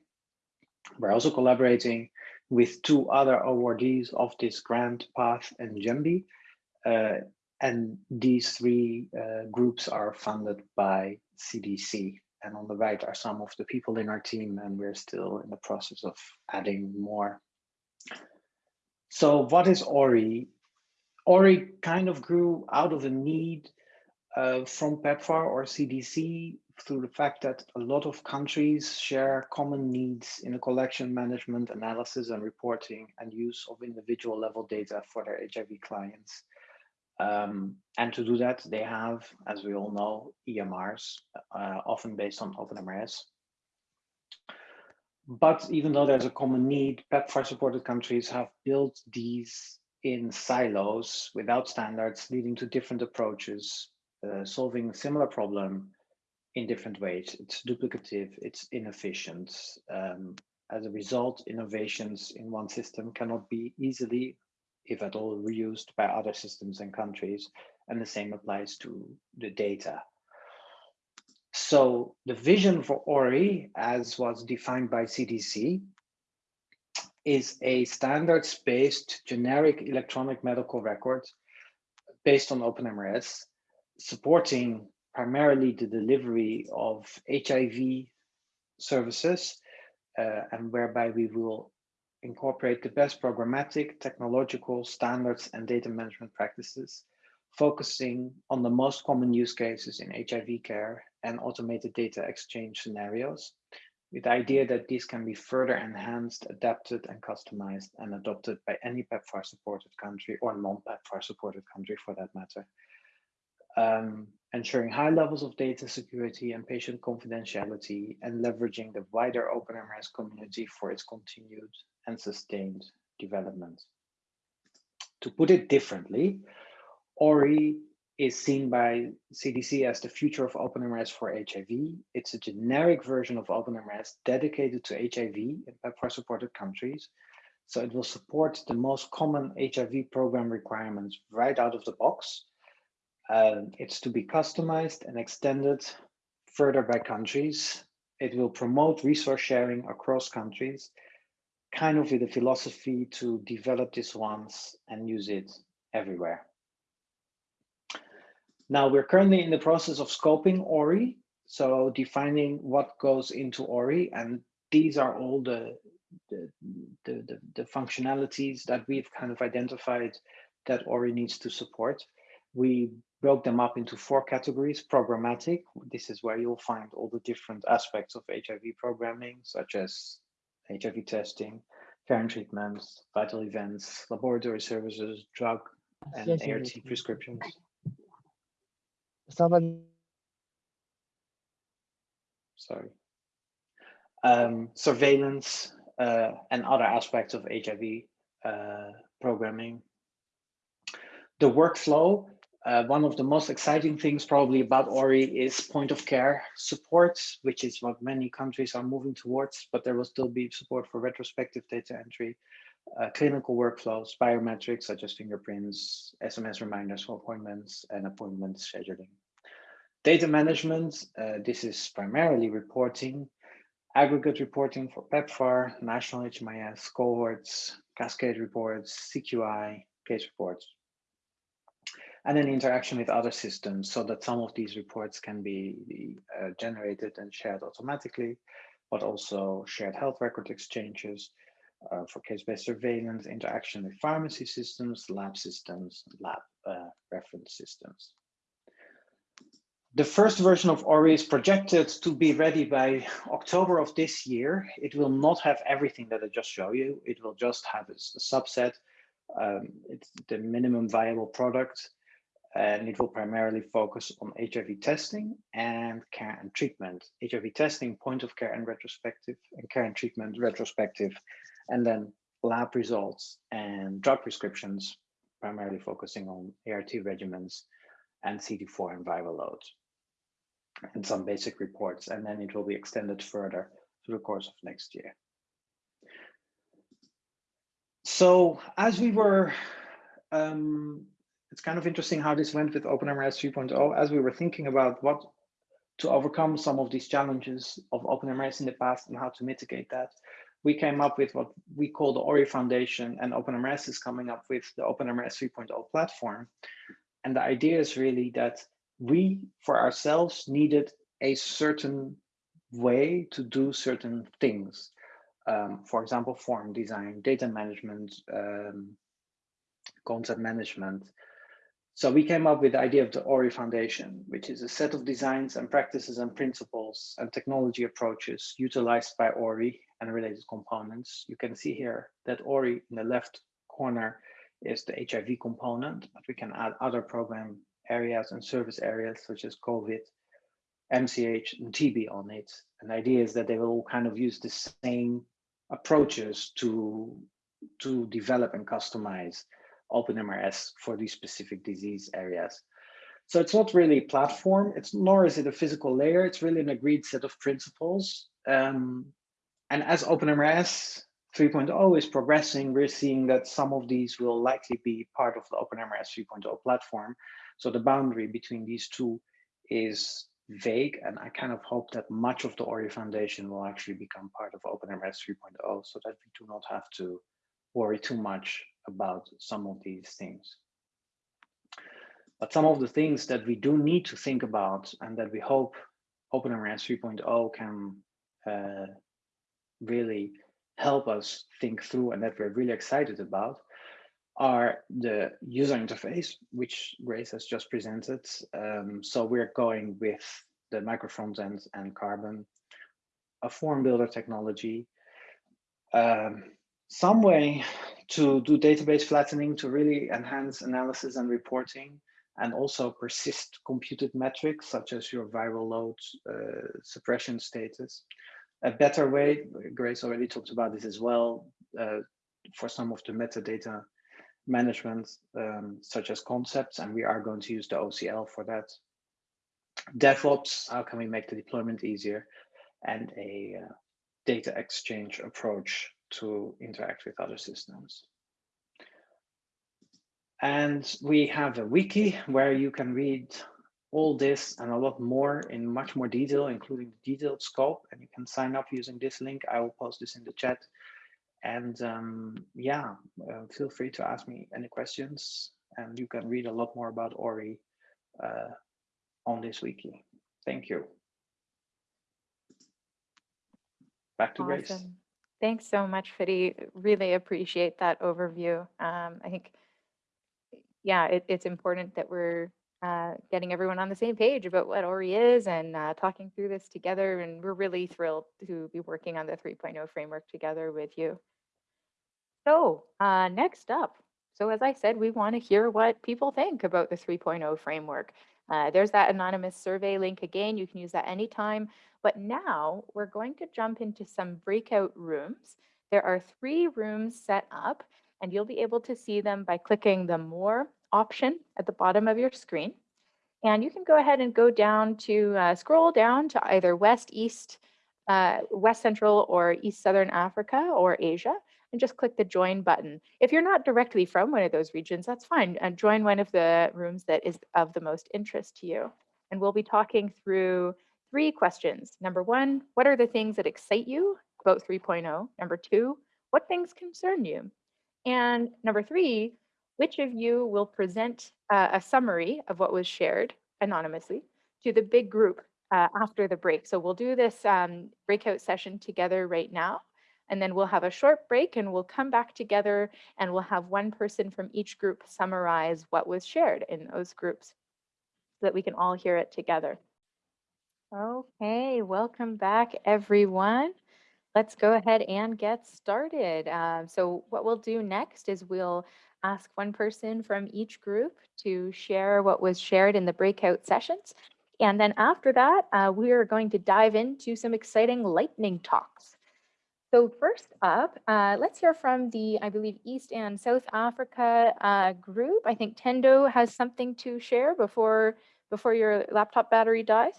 We're also collaborating with two other awardees of this grant, PATH and Jembi. Uh, and these three uh, groups are funded by CDC. And on the right are some of the people in our team, and we're still in the process of adding more. So what is OHRI? OHRI kind of grew out of a need uh, from PEPFAR or CDC through the fact that a lot of countries share common needs in the collection, management, analysis, and reporting and use of individual level data for their HIV clients. Um, and to do that, they have, as we all know, EMRs, uh, often based on OpenMRS. but even though there's a common need, PEPFAR supported countries have built these in silos without standards, leading to different approaches, uh, solving a similar problem in different ways. It's duplicative, it's inefficient. Um, as a result, innovations in one system cannot be easily, if at all, reused by other systems and countries. And the same applies to the data. So the vision for OHRI, as was defined by CDC, is a standards-based generic electronic medical record based on OpenMRS, supporting primarily the delivery of HIV services, uh, and whereby we will incorporate the best programmatic, technological standards and data management practices, focusing on the most common use cases in HIV care and automated data exchange scenarios, with the idea that these can be further enhanced, adapted and customized and adopted by any PEPFAR supported country or non-PEPFAR supported country for that matter. Um, ensuring high levels of data security and patient confidentiality and leveraging the wider open OpenMRS community for its continued and sustained development. To put it differently, OHRI is seen by CDC as the future of OpenMRS for HIV. It's a generic version of OpenMRS dedicated to HIV in PEPFAR supported countries. So it will support the most common HIV program requirements right out of the box. Um, it's to be customized and extended further by countries. It will promote resource sharing across countries, kind of with a philosophy to develop this once and use it everywhere. Now we're currently in the process of scoping OHRI, so defining what goes into OHRI, and these are all the the, the, the, the functionalities that we've kind of identified that OHRI needs to support. We broke them up into four categories, programmatic. This is where you'll find all the different aspects of HIV programming, such as HIV testing, care and treatments, vital events, laboratory services, drug and ART prescriptions. Estaban sorry, um, surveillance uh, and other aspects of HIV uh, programming. The workflow, uh, one of the most exciting things probably about OHRI is point of care support, which is what many countries are moving towards, but there will still be support for retrospective data entry, uh, clinical workflows, biometrics such as fingerprints, SMS reminders for appointments, and appointment scheduling. Data management, uh, this is primarily reporting, aggregate reporting for PEPFAR, national HMIS, cohorts, cascade reports, CQI, case reports, and then interaction with other systems so that some of these reports can be uh, generated and shared automatically, but also shared health record exchanges uh, for case-based surveillance, interaction with pharmacy systems, lab systems, lab uh, reference systems. The first version of OHRI is projected to be ready by October of this year. It will not have everything that I just show you. It will just have a, a subset. Um, it's the minimum viable product, and it will primarily focus on HIV testing and care and treatment. HIV testing, point of care and retrospective, and care and treatment retrospective, and then lab results and drug prescriptions, primarily focusing on ART regimens and CD4 and viral loads and some basic reports, and then it will be extended further through the course of next year. So as we were, um, it's kind of interesting how this went with OpenMRS 3.0, as we were thinking about what to overcome some of these challenges of OpenMRS in the past and how to mitigate that, we came up with what we call the OHRI Foundation and OpenMRS is coming up with the OpenMRS 3.0 platform. And the idea is really that we for ourselves needed a certain way to do certain things. Um, for example, form design, data management, um, concept management. So we came up with the idea of the OHRI Foundation, which is a set of designs and practices and principles and technology approaches utilized by OHRI and related components. You can see here that OHRI in the left corner is the HIV component, but we can add other program areas and service areas such as COVID, MCH and TB on it. And the idea is that they will kind of use the same approaches to, to develop and customize OpenMRS for these specific disease areas. So it's not really a platform, it's nor is it a physical layer, it's really an agreed set of principles. Um, and as OpenMRS 3.0 is progressing, we're seeing that some of these will likely be part of the OpenMRS 3.0 platform. So the boundary between these two is vague, and I kind of hope that much of the OHRI Foundation will actually become part of OpenMRS 3.0 so that we do not have to worry too much about some of these things. But some of the things that we do need to think about and that we hope OpenMRS 3.0 can uh, really help us think through and that we're really excited about are the user interface, which Grace has just presented. Um, so we're going with the micro front end and Carbon, a form builder technology, um, some way to do database flattening to really enhance analysis and reporting, and also persist computed metrics such as your viral load uh, suppression status. A better way, Grace already talked about this as well, uh, for some of the metadata management, um, such as concepts, and we are going to use the OCL for that. DevOps, how can we make the deployment easier? And a uh, data exchange approach to interact with other systems. And we have a wiki where you can read all this and a lot more in much more detail, including the detailed scope. And you can sign up using this link. I will post this in the chat. And um, yeah, uh, feel free to ask me any questions. And you can read a lot more about OHRI uh, on this wiki. Thank you. Back to Grace. Thanks so much, Fitti. Really appreciate that overview. Um, I think, yeah, it, it's important that we're uh, getting everyone on the same page about what OHRI is and uh, talking through this together. And we're really thrilled to be working on the 3.0 framework together with you. So uh, next up, so as I said, we want to hear what people think about the 3.0 framework. Uh, there's that anonymous survey link again. You can use that anytime. But now we're going to jump into some breakout rooms. There are three rooms set up, and you'll be able to see them by clicking the More option at the bottom of your screen. And you can go ahead and go down to uh, scroll down to either West, East, uh, West Central or East Southern Africa or Asia and just click the join button. If you're not directly from one of those regions, that's fine. And join one of the rooms that is of the most interest to you. And we'll be talking through three questions. Number one, what are the things that excite you about 3.0? Number two, what things concern you? And number three, which of you will present uh, a summary of what was shared anonymously to the big group uh, after the break? So we'll do this um, breakout session together right now. And then we'll have a short break and we'll come back together and we'll have one person from each group summarize what was shared in those groups so that we can all hear it together. Okay, welcome back everyone. Let's go ahead and get started. Uh, so what we'll do next is we'll ask one person from each group to share what was shared in the breakout sessions. And then after that, uh, we are going to dive into some exciting lightning talks. So first up, uh, let's hear from the, I believe, East and South Africa uh, group. I think Tendo has something to share before, before your laptop battery dies.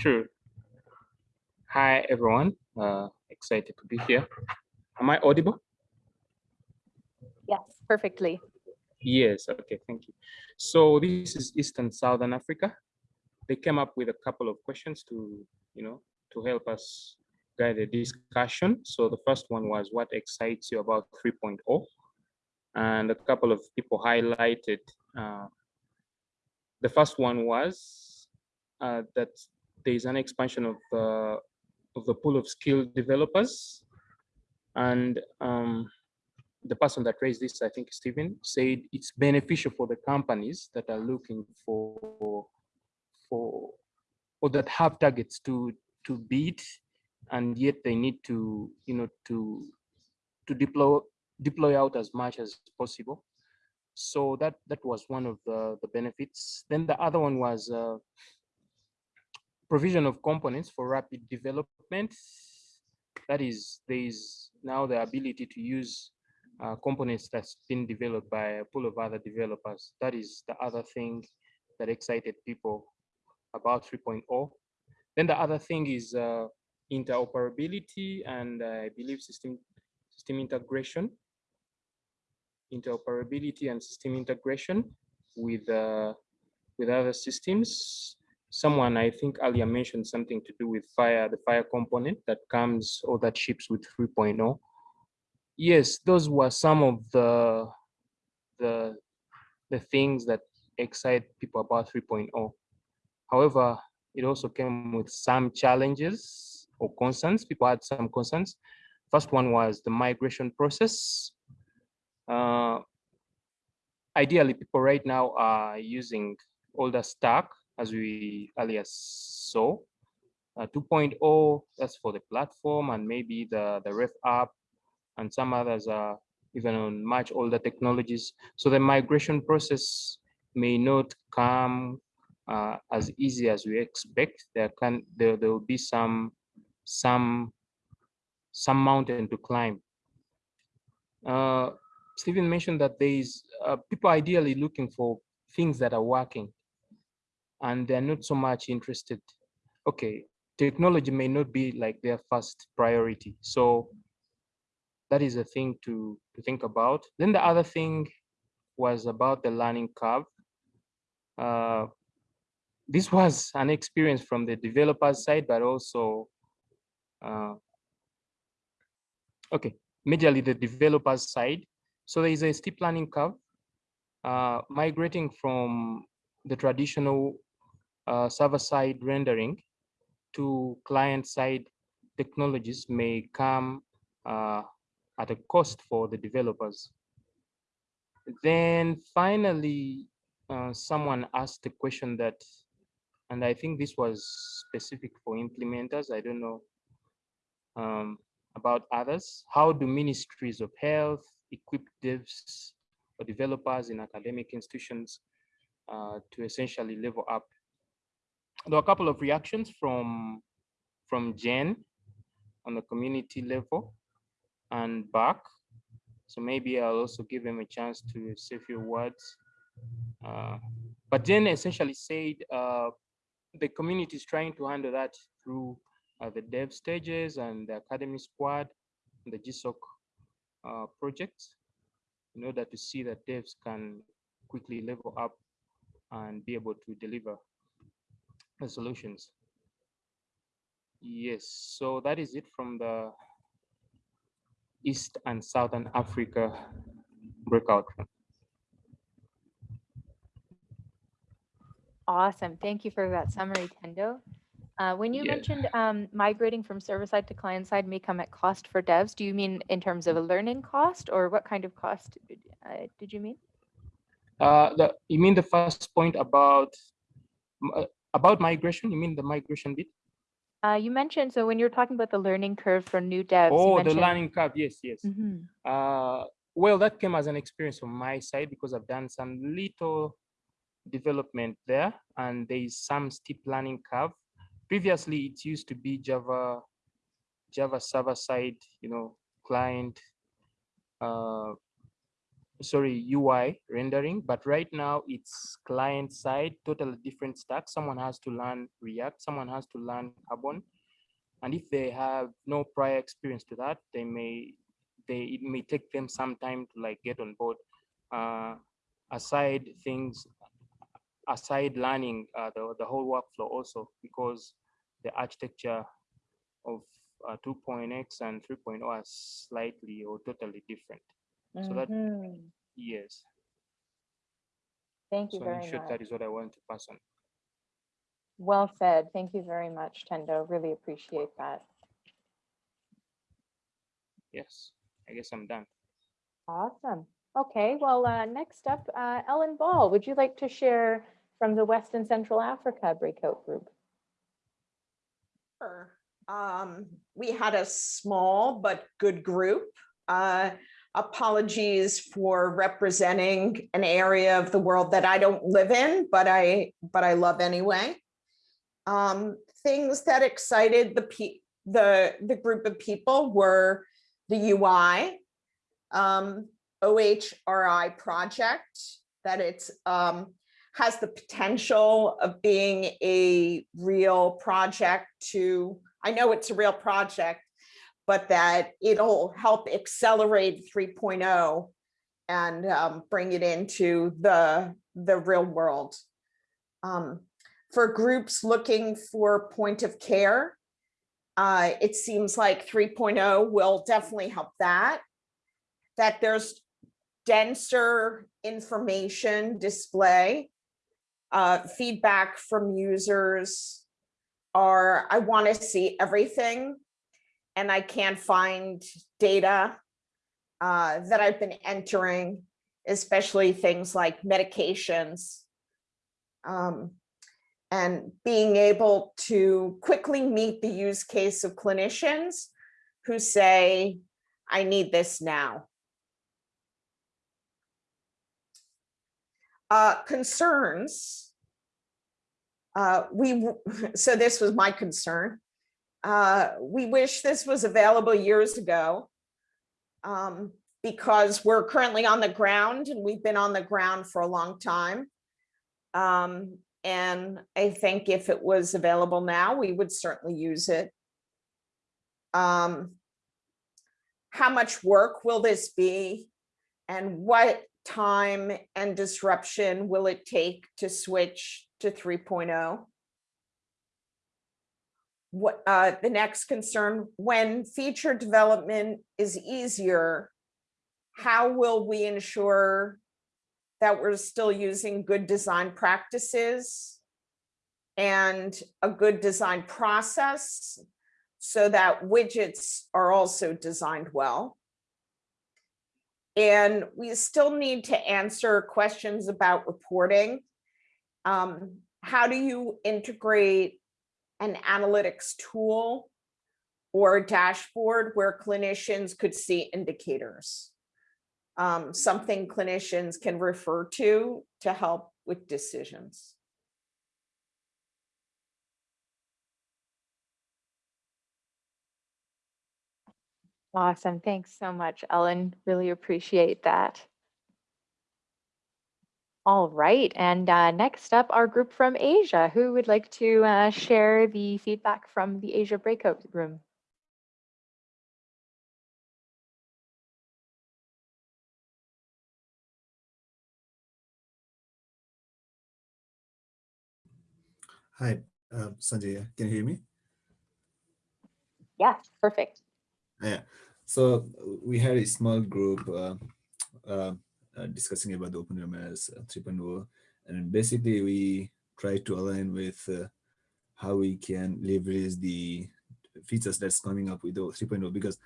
Sure. Hi, everyone. Uh, excited to be here. Am I audible? Yes, perfectly. Yes, okay, thank you. So this is Eastern Southern Africa. They came up with a couple of questions to, you know, to help us guide the discussion. So the first one was what excites you about 3.0? And a couple of people highlighted, uh, the first one was uh, that there is an expansion of the, of the pool of skilled developers. And um, the person that raised this, I think Stephen, said it's beneficial for the companies that are looking for, for or that have targets to to beat, and yet they need to, you know, to to deploy deploy out as much as possible. So that that was one of the, the benefits. Then the other one was uh, provision of components for rapid development. That is, there is now the ability to use uh, components that's been developed by a pool of other developers. That is the other thing that excited people about 3.0. Then the other thing is uh, interoperability and uh, I believe system system integration. Interoperability and system integration with uh, with other systems. Someone I think earlier mentioned something to do with FHIR, the FHIR component that comes or that ships with 3.0. Yes, those were some of the the the things that excite people about 3.0. However, it also came with some challenges or concerns. People had some concerns. First one was the migration process. Uh, ideally, people right now are using older stack as we earlier saw. Uh, 2.0, that's for the platform and maybe the, the ref app and some others are even on much older technologies. So the migration process may not come uh, as easy as we expect. There can there, there will be some some some mountain to climb. Uh, Stephen mentioned that there is uh, people ideally looking for things that are working and they're not so much interested. Okay, technology may not be like their first priority. So that is a thing to, to think about. Then the other thing was about the learning curve. Uh, this was an experience from the developer side, but also, uh, okay, majorly the developer's side. So there is a steep learning curve, uh, migrating from the traditional uh, server-side rendering to client-side technologies may come uh, at a cost for the developers. Then finally, uh, someone asked a question that, and I think this was specific for implementers, I don't know um, about others. How do ministries of health equip devs or developers in academic institutions uh, to essentially level up? There were a couple of reactions from, from Jen on the community level and back. So maybe I'll also give him a chance to say a few words. Uh, but Jen essentially said uh, the community is trying to handle that through uh, the dev stages and the academy squad, and the GSOC uh, projects, in order to see that devs can quickly level up and be able to deliver solutions. Yes, so that is it from the East and Southern Africa breakout room. Awesome. Thank you for that summary, Tendo. Uh, when you Yeah. mentioned um, migrating from server side to client side may come at cost for devs, do you mean in terms of a learning cost or what kind of cost uh, did you mean? Uh, the, you mean the first point about uh, about migration? You mean the migration bit? Uh, you mentioned, so when you're talking about the learning curve for new devs. you Oh, the learning curve. Yes, yes. Mhm. Uh, well, that came as an experience from my side because I've done some little development there and there is some steep learning curve. Previously, it used to be Java, Java server side, you know, client, uh, sorry, UI rendering, but right now it's client side, totally different stack. Someone has to learn React, someone has to learn Carbon. And if they have no prior experience to that, they may they it may take them some time to like get on board. Uh, aside things, aside learning uh, the the whole workflow also because the architecture of uh, 2.x and 3.0 are slightly or totally different. So that Mhm. yes. Thank you So very in short, much. that is what I want to pass on. Well said. Thank you very much, Tendo. Really appreciate that. Yes, I guess I'm done. Awesome. Okay, well, uh, next up, uh, Ellen Ball, would you like to share from the West and Central Africa breakout group? Sure. Um, we had a small but good group. Uh, apologies for representing an area of the world that I don't live in, but I, but I love anyway. Um, things that excited the the, the group of people were the UI, um, OHRI project, that it's, um, has the potential of being a real project to, I know it's a real project, but that it'll help accelerate 3.0 and um, bring it into the, the real world. Um, for groups looking for point of care, uh, it seems like 3.0 will definitely help that. That there's denser information display. Uh, feedback from users are, I want to see everything and I can't find data uh, that I've been entering, especially things like medications. Um, and being able to quickly meet the use case of clinicians who say, I need this now. Uh, concerns. Uh, we, so this was my concern. Uh, we wish this was available years ago um, because we're currently on the ground and we've been on the ground for a long time. Um, and I think if it was available now, we would certainly use it. Um, how much work will this be? And what time and disruption will it take to switch to 3.0? What uh, the next concern, when feature development is easier, how will we ensure that we're still using good design practices and a good design process so that widgets are also designed well. And we still need to answer questions about reporting. Um, how do you integrate an analytics tool or a dashboard where clinicians could see indicators? um, something clinicians can refer to to help with decisions. Awesome. Thanks so much, Ellen. Really appreciate that. All right. And uh, next up, our group from Asia, who would like to uh, share the feedback from the Asia breakout room. Hi, uh, Sanjay, can you hear me? Yes, perfect. Yeah, so we had a small group uh, uh, discussing about the OpenMRS 3.0, and basically we try to align with uh, how we can leverage the features that's coming up with the 3.0 because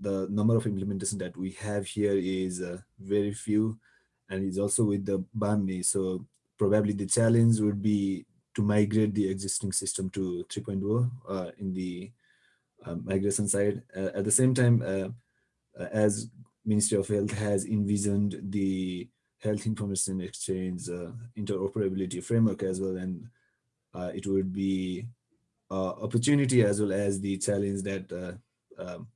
the number of implementation that we have here is uh, very few and it's also with the Bahmni. So probably the challenge would be to migrate the existing system to 3.0 uh, in the uh, migration side. Uh, at the same time, uh, as Ministry of Health has envisioned the health information exchange uh, interoperability framework as well, and it would be opportunity as well as the challenge that um,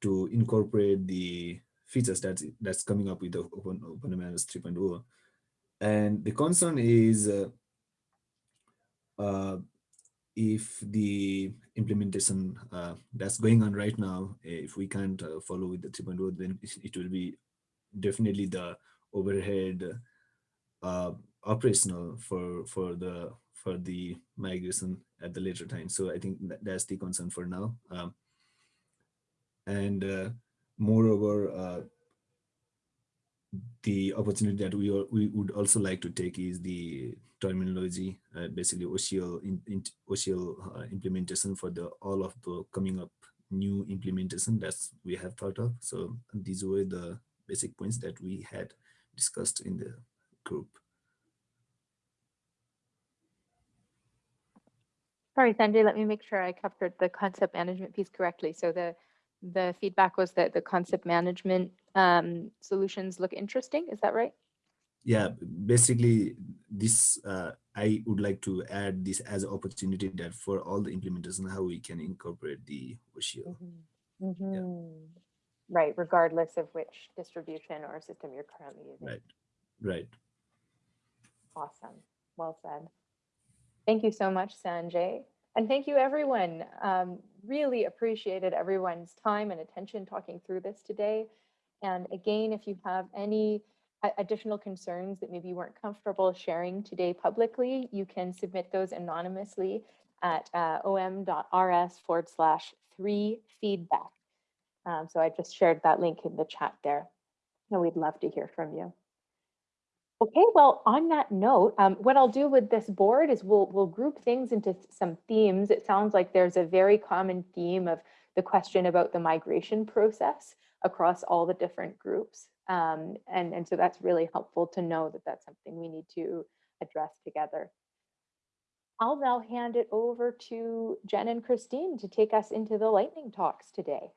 to incorporate the features that's that's coming up with the Open OpenMRS 3.0. And the concern is uh, if the implementation uh, that's going on right now, if we can't uh, follow with the 3.0, then it will be definitely the overhead uh, operational for for the for the migration at the later time. So I think that, that's the concern for now. Um, and uh, moreover, uh, the opportunity that we, we would also like to take is the terminology, uh, basically OCL, in, in, OCL uh, implementation for the all of the coming up new implementation that we have thought of. So these were the basic points that we had discussed in the group. Sorry, Sanjay, let me make sure I covered the concept management piece correctly. So the the feedback was that the concept management um, solutions look interesting. Is that right? Yeah, basically this, uh, I would like to add this as an opportunity that for all the implementation, how we can incorporate the OSHIO. Mhm. Right, regardless of which distribution or system you're currently using. Right, right. Awesome. Well said. Thank you so much, Sanjay. And thank you, everyone. Um, really appreciated everyone's time and attention talking through this today. And again, if you have any additional concerns that maybe you weren't comfortable sharing today publicly, you can submit those anonymously at uh, om.rs forward slash three feedback. Um, so I just shared that link in the chat there. And we'd love to hear from you. Okay, well, on that note, um, what I'll do with this board is we'll we'll group things into some themes. It sounds like there's a very common theme of the question about the migration process across all the different groups. Um, and, and so that's really helpful to know that that's something we need to address together. I'll now hand it over to Jen and Christine to take us into the lightning talks today.